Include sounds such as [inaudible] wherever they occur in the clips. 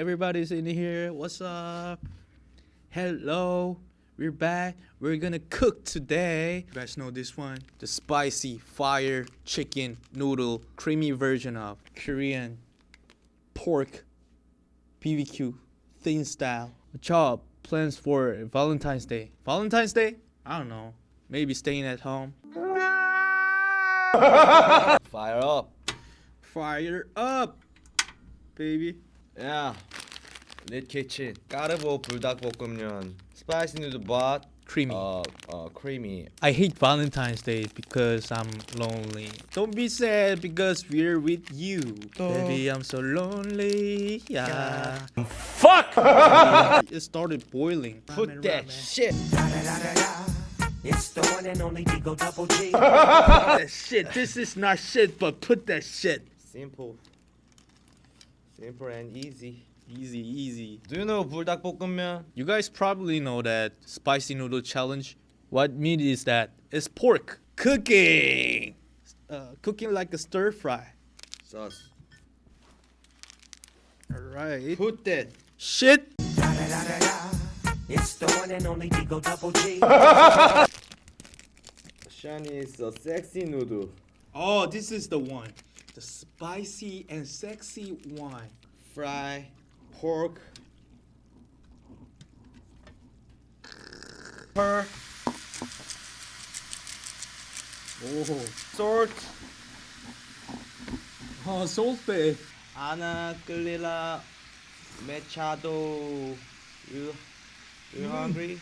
Everybody's in here. What's up? Hello. We're back. We're gonna cook today. You guys know this one? The spicy fire chicken noodle creamy version of Korean pork BBQ thin style. Chop plans for Valentine's Day. Valentine's Day? I don't know. Maybe staying at home. [laughs] Fire up. Fire up, baby. 야, lit kitchen. 까르보 불닭볶음면. Spicy noodle but Creamy. uh, uh, creamy. I hate Valentine's Day because I'm lonely. Don't be sad because we're with you. Baby, I'm so lonely. Yeah. Fuck! [laughs] it started boiling. Put that shit. It's the one and only Digo Double G. that shit. This is not shit, but put that shit. Simple. Simple and easy. Easy, easy. Do you know 불닭볶음면? You guys probably know that spicy noodle challenge. What meat is that? It's pork cooking. Uh, cooking like a stir fry. Sauce. All right. Put that. Shit. It's the one and only Digo Double G. Shani is a sexy noodle. Oh, this is the one. The spicy and sexy one. Fry pork. Per Oh, salt. oh salty. Anna Galila Machado. You you hungry?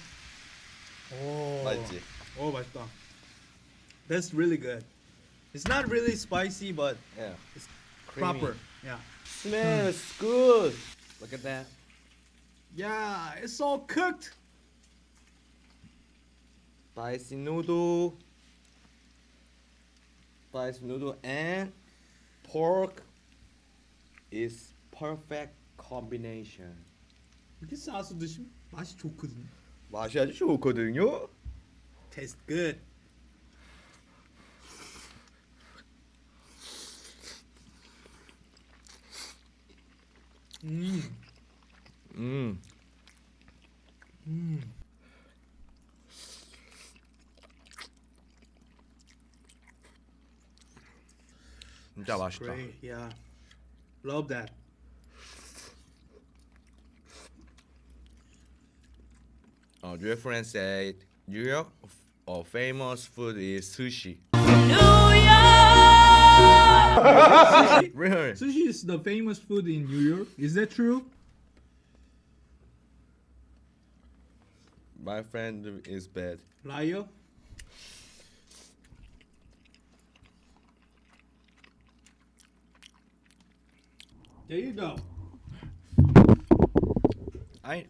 Oh. 맛있지? Oh, 맛있다. That's really good. It's not really spicy, but Yeah. It's Creamy. proper. Yeah. Smells good. Look at that. Yeah, it's all cooked. Spicy noodle. Spicy noodle and pork is perfect combination. 이렇게 싸서 드시면 맛이 좋거든요. 맛이 아주 좋거든요. Tastes good. Mm. Mm. Mm. Great, yeah. Love that. A friend said, york our famous food is sushi sushi, Really? sushi is the famous food in New York. Is that true? My friend is bad. Liar. There you go. I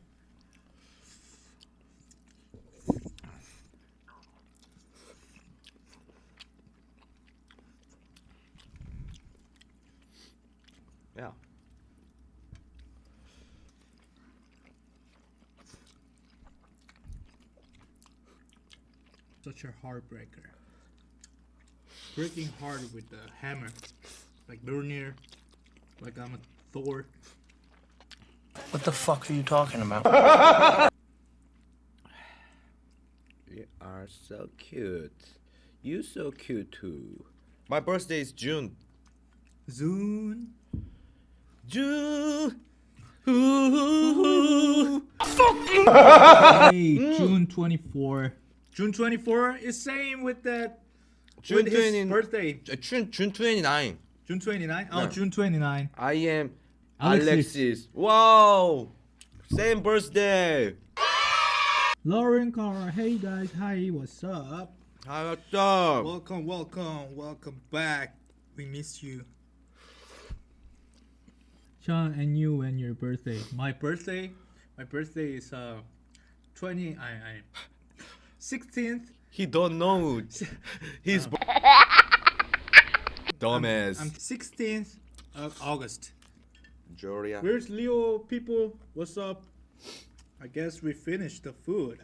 Yeah. Such a heartbreaker. Breaking hard with the hammer. Like Mjolnir. Like I'm a Thor. What the fuck are you talking about? [sighs] You are so cute. You so cute too. My birthday is June. Zune. June. Hey, [laughs] mm. June 24. June 24 is same with that. June with his 20 birthday. Uh, June June 29. June 29? Oh, Yeah. June 29. I am Alexis. Alexis. Wow. Same birthday. Lauren Carr. Hey guys. Hi, what's up? Hi, what's up? Welcome, welcome, welcome back. We miss you. Sean and you and your birthday. My birthday, my birthday is uh 20 I I 16th. He don't know. [laughs] He's b- dumbass. I'm 16th of August. Julia. Where's Leo people? What's up? I guess we finished the food.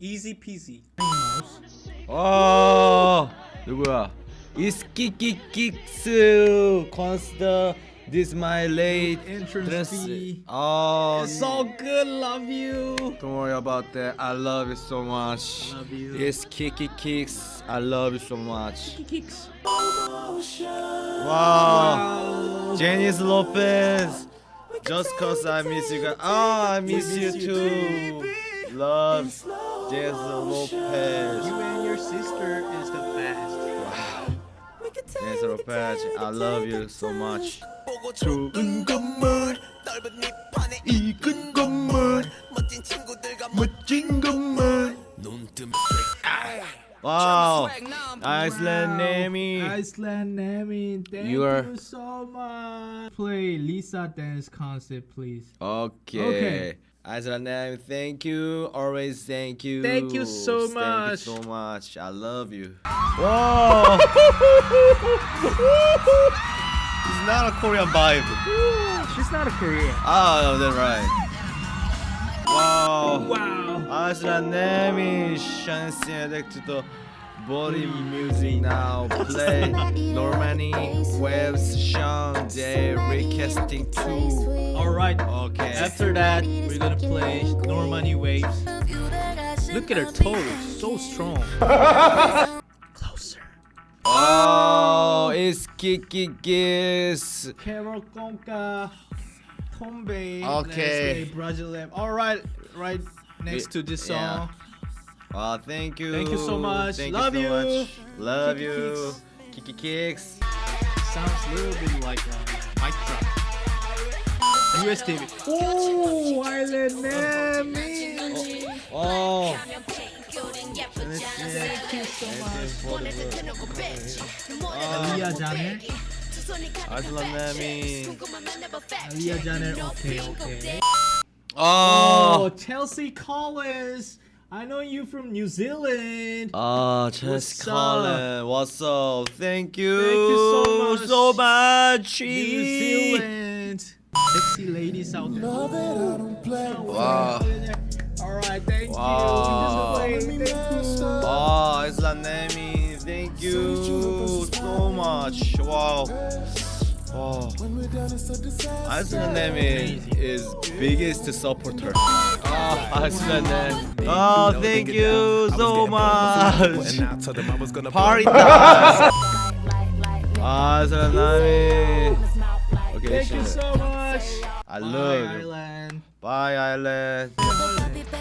Easy peasy. 어 누구야? 이스키키킥스 consider this my late Entrance dress- fee. Oh, So good, love you. don't worry about that. I love you so much. Love you. Yes, Kiki Kicks. I love you so much. Kiki Kicks. Wow. Janice Lopez. Just cause I miss you guys. Oh, I miss, miss you you too. Love Janice Lopez. You and your sister is the best. Wow. Janice Lopez, I love you so much. 좋은 건물 넓은 밑판에 익은 건물 멋진 친구들과 멋진 건물 눈뜨면 Wow. Iceland Nami. Iceland Nami, thank You are- you so much. Play Lisa dance concert, please. Okay. Okay. Iceland Nami, thank you. Always thank you. Thank you so Thank much. you so much. I love you. Whoa. [laughs] it's not a Korean vibe. She's not a Korean. Oh, that's right. Wow. Wow. Iceland Nami, chance elect the body music now. Play Normani, Waves, Sean, J, recasting two. All right. Okay. After that, we're gonna play Normani Waves. Look at her toes, so strong. [laughs] Closer. Oh, it's Kiki Kiss. Karol Conká, Tombei, Okay. Brazilian. All right, right next to this Yeah. song. Oh, thank you. Thank you so much. Thank Love you. you. Much. Love Kiki you. Kiki Kicks. Sounds a little bit like uh, a mic drop. US TV. Oh, Island Nami. Aliyah Janer. Iceland Nami. Aliyah Janer. Okay, okay. Oh. Oh, Chelsea Collins. I know you from New Zealand. Oh, What's Chess up? What's up? Thank you, Thank you so much. so much. New Zealand. Sexy ladies out there. Wow. All right, thank Wow. you. Thank you. Oh, Iceland Nami, thank you so much. Wow. Oh. Iceland is biggest supporter. Oh, Iceland Nami. Oh, thank you so much. Party time. Iceland Okay, Thank you so much. I Bye, love you. Island. Bye, Island.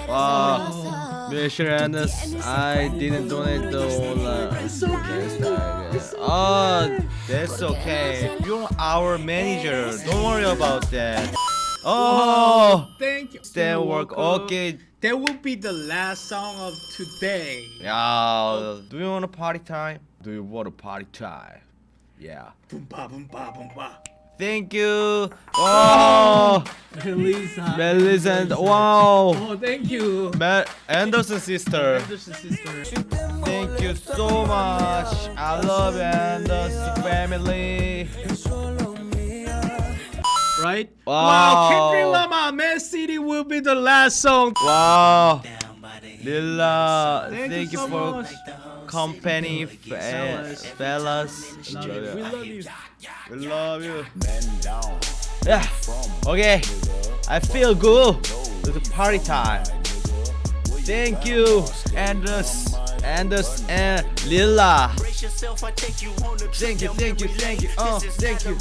Wow. Oh, Mission Anders, I didn't donate the online. Uh, it's okay. Oh, that's okay. You're our manager. Don't worry about that. Oh, Thank you. that work. Okay. That will be the last song of today. Yeah. Do you want a party time? Do you want a party time? Yeah. Boom ba boom ba boom ba. Thank you. Oh, oh. Lisa. Melissa and wow. Oh, thank you. Mel Anderson sister. Anderson sister. Thank you so much. I love Anderson family. Right? Wow. wow. Kendrick Lamar, Man City will be the last song. Wow. Lila, Thank, thank, you so for much. Company, Fellas. fellas. Love. We love you. We love you. Yeah. Okay. I feel good. It's a party time. Thank you, Anders, Anders and Lila. Thank you, thank you, thank you. Oh, thank you,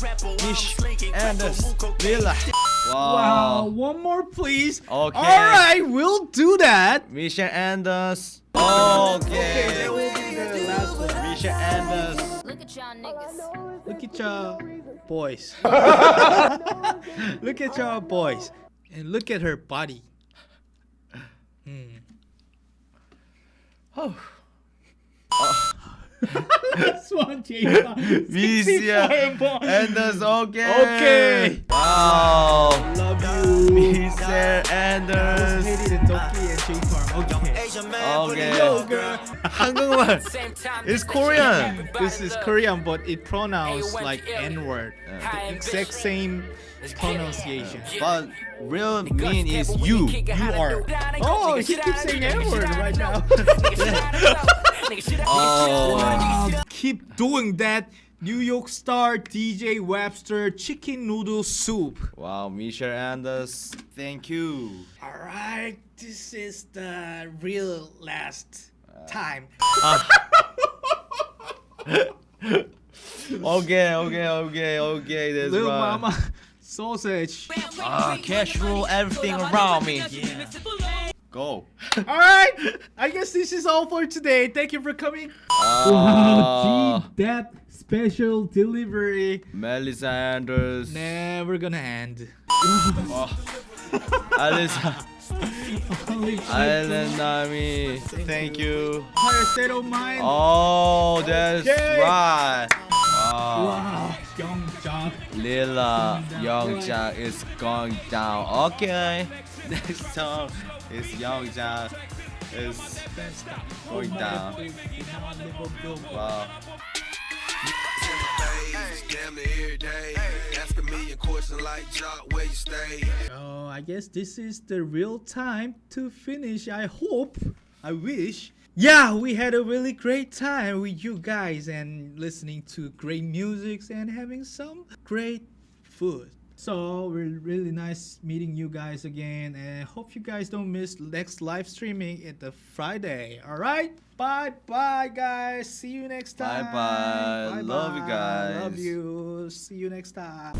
Mish, Anders, Lila. Wow, Wow. one more please. Okay. All right, we'll do that. Misha Anders. Okay. that will be the last one. Misha Anders. Look at y'all niggas. [laughs] Look at y'all boys. look at y'all boys. And look at her body. Hmm. Oh. Last one, J-Pop. Misha 64 Anders. Okay. Okay. Wow. Love you. Misha Anders. Hated and Doki and J-Park. Okay. Okay. Yo, girl. 한국말. It's Korean. This is Korean, but it pronounced like N-word. The exact same pronunciation. But real mean is you. You are. Oh, he keeps saying N-word right now. [laughs] [laughs] Oh. Wow. Keep doing that New York Star DJ Webstar chicken noodle soup. Wow, Misha Anders, thank you. Alright, this is the real last time. [laughs] Okay, okay, okay, okay, that's Little right. Mama sausage. Ah, casual, everything around me. Yeah. Go. [laughs] Alright, I guess this is all for today. Thank you for coming. Wow, Ah, that special delivery Melissa Anders. never gonna end. Oh. Alisa. Island Nami. Thank you. Higher state of mind. Oh, that's Yay. right. Wow. Wow, young job. Lila Youngja is going down. Okay. [laughs] Next song is Youngja is going down. Wow. So I guess this is the real time to finish. I hope. I wish. Yeah, we had a really great time with you guys and listening to great music and having some great food. So we're really nice meeting you guys again and hope you guys don't miss next live streaming at the Friday. Alright? Bye bye guys. See you next time. Bye-bye. Love you guys. Love you. See you next time.